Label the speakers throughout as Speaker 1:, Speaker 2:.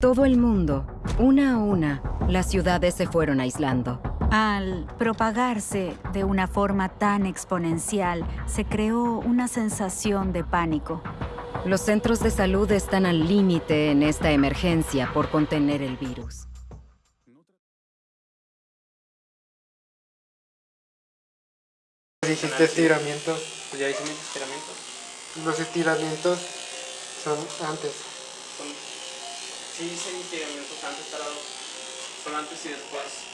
Speaker 1: Todo el mundo, una a una, las ciudades se fueron aislando.
Speaker 2: Al propagarse de una forma tan exponencial, se creó una sensación de pánico.
Speaker 1: Los centros de salud están al límite en esta emergencia por contener el virus.
Speaker 3: Dijiste estiramiento.
Speaker 4: Pues ya hice mis estiramientos.
Speaker 3: Los estiramientos son antes.
Speaker 4: Son, sí hice estiramientos antes, pero son antes y después.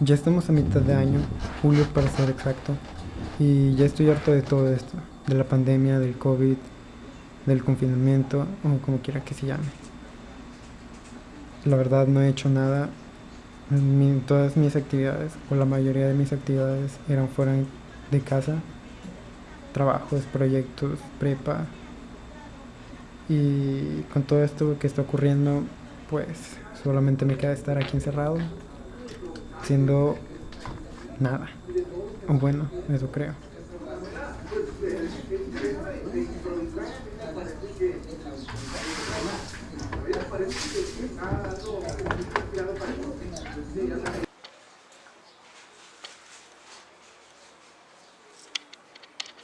Speaker 3: Ya estamos a mitad de año, julio para ser exacto, y ya estoy harto de todo esto, de la pandemia, del COVID, del confinamiento, o como quiera que se llame. La verdad no he hecho nada, Mi- todas mis actividades, o la mayoría de mis actividades eran fuera de casa, trabajos, proyectos, prepa, y con todo esto que está ocurriendo, pues solamente me queda estar aquí encerrado, haciendo nada. O bueno, eso creo.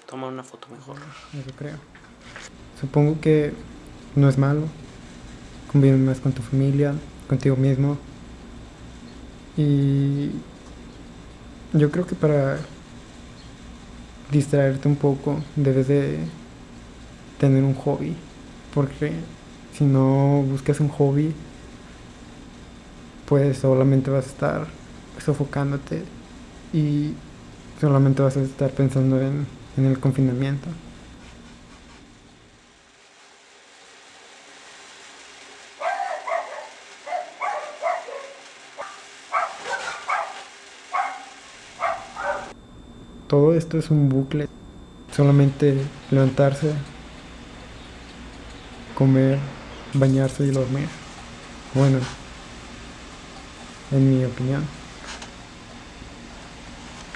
Speaker 4: Toma una foto mejor.
Speaker 3: Eso creo. Supongo que no es malo. Convive más con tu familia, contigo mismo. Y yo creo que para distraerte un poco debes de tener un hobby. Porque si no buscas un hobby, pues solamente vas a estar sofocándote y solamente vas a estar pensando en, en el confinamiento. Todo esto es un bucle. Solamente levantarse, comer, bañarse y dormir. Bueno, en mi opinión.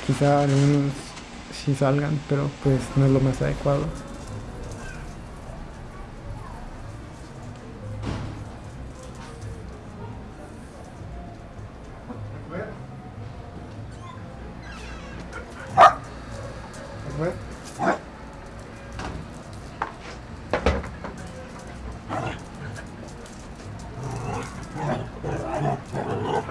Speaker 3: Quizá algunos sí salgan, pero pues no es lo más adecuado.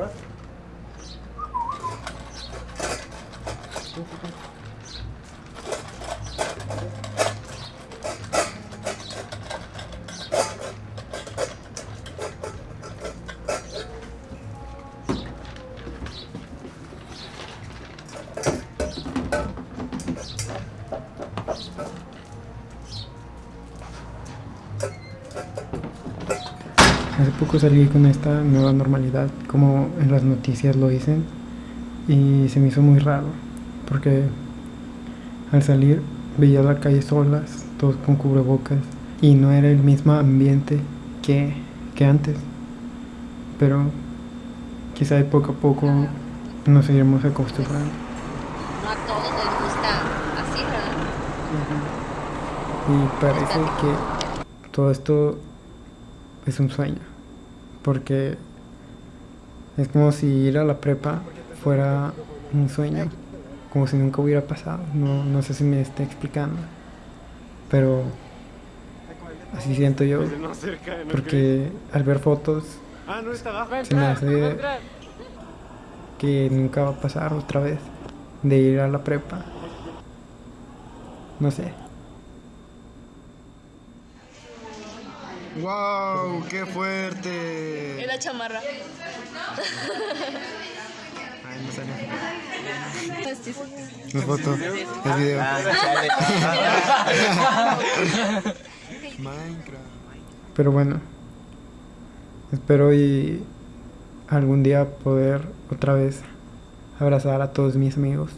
Speaker 3: camera. Hace poco salí con esta nueva normalidad, como en las noticias lo dicen, y se me hizo muy raro, porque al salir veía la calle solas, todos con cubrebocas, y no era el mismo ambiente que, que antes. Pero quizá de poco a poco nos iremos acostumbrando.
Speaker 5: No a todos les gusta así, ¿verdad?
Speaker 3: Y parece que todo esto es un sueño, porque es como si ir a la prepa fuera un sueño, como si nunca hubiera pasado. No, no sé si me esté explicando, pero así siento yo,
Speaker 4: no
Speaker 3: porque al ver fotos
Speaker 4: Ah,
Speaker 3: se me hace que nunca va a pasar otra vez de ir a la prepa. No sé.
Speaker 6: ¡Wow! ¡Qué fuerte!
Speaker 5: Es la chamarra.
Speaker 6: Ay, no salió. Es foto, es video. Minecraft.
Speaker 3: Pero bueno, espero y algún día poder otra vez abrazar a todos mis amigos.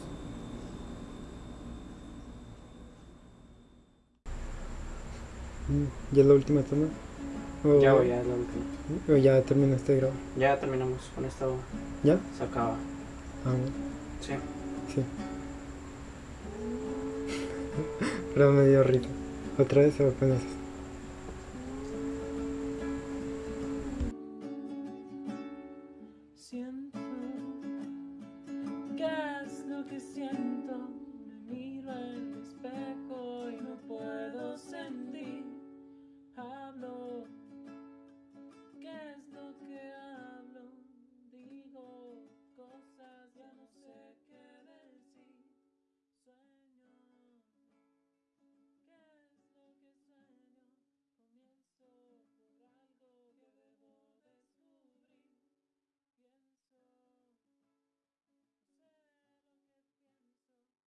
Speaker 3: ¿Ya es la última toma? ¿O
Speaker 4: Ya, güey, ya es la última.
Speaker 3: ¿O ya terminaste de grabar?
Speaker 4: Ya terminamos con esto.
Speaker 3: ¿Ya?
Speaker 4: Se acaba.
Speaker 3: Ah, bueno,
Speaker 4: Sí.
Speaker 3: sí. Pero me dio risa. ¿Otra vez o apenas?
Speaker 7: Siento